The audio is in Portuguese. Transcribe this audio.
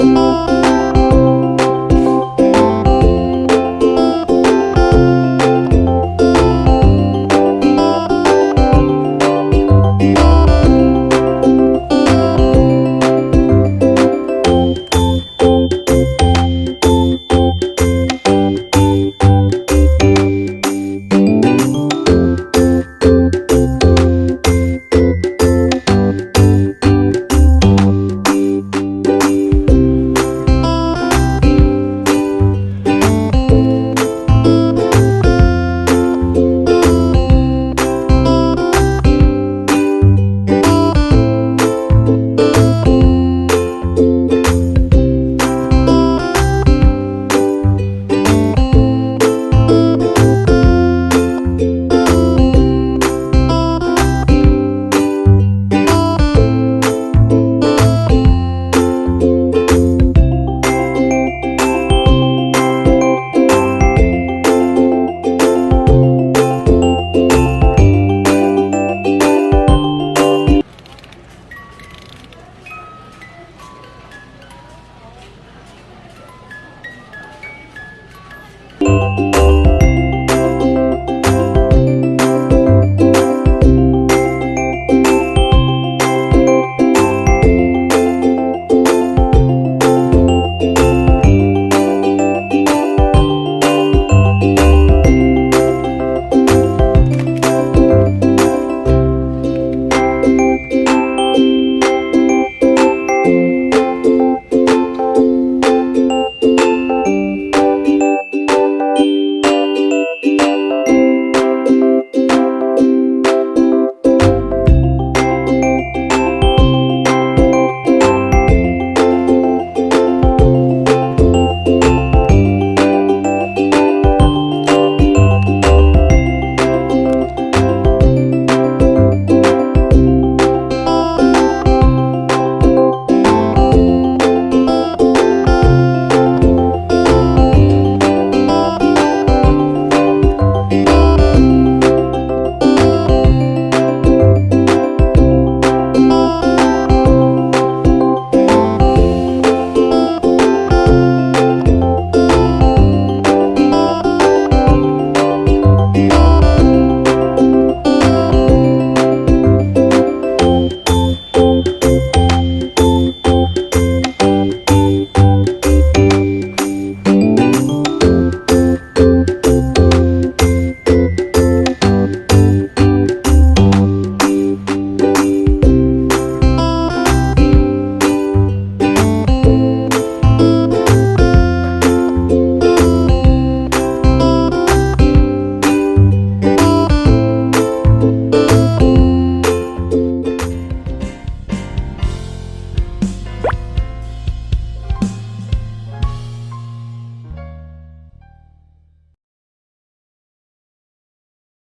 Música